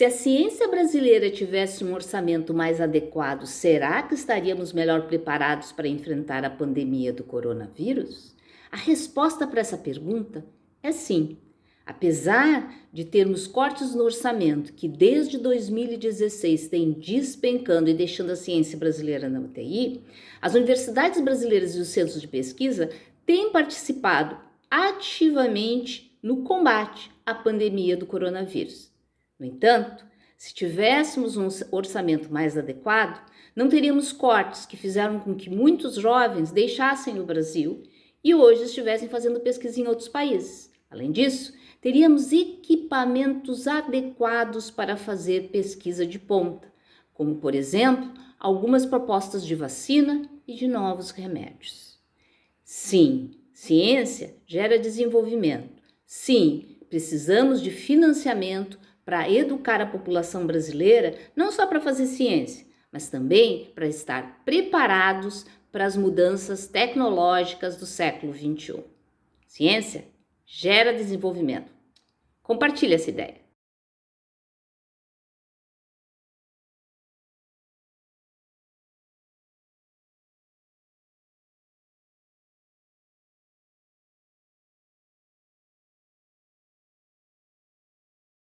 Se a ciência brasileira tivesse um orçamento mais adequado, será que estaríamos melhor preparados para enfrentar a pandemia do coronavírus? A resposta para essa pergunta é sim. Apesar de termos cortes no orçamento que desde 2016 têm despencando e deixando a ciência brasileira na UTI, as universidades brasileiras e os centros de pesquisa têm participado ativamente no combate à pandemia do coronavírus. No entanto, se tivéssemos um orçamento mais adequado, não teríamos cortes que fizeram com que muitos jovens deixassem o Brasil e hoje estivessem fazendo pesquisa em outros países. Além disso, teríamos equipamentos adequados para fazer pesquisa de ponta, como, por exemplo, algumas propostas de vacina e de novos remédios. Sim, ciência gera desenvolvimento. Sim, precisamos de financiamento para educar a população brasileira, não só para fazer ciência, mas também para estar preparados para as mudanças tecnológicas do século XXI. Ciência gera desenvolvimento. Compartilhe essa ideia.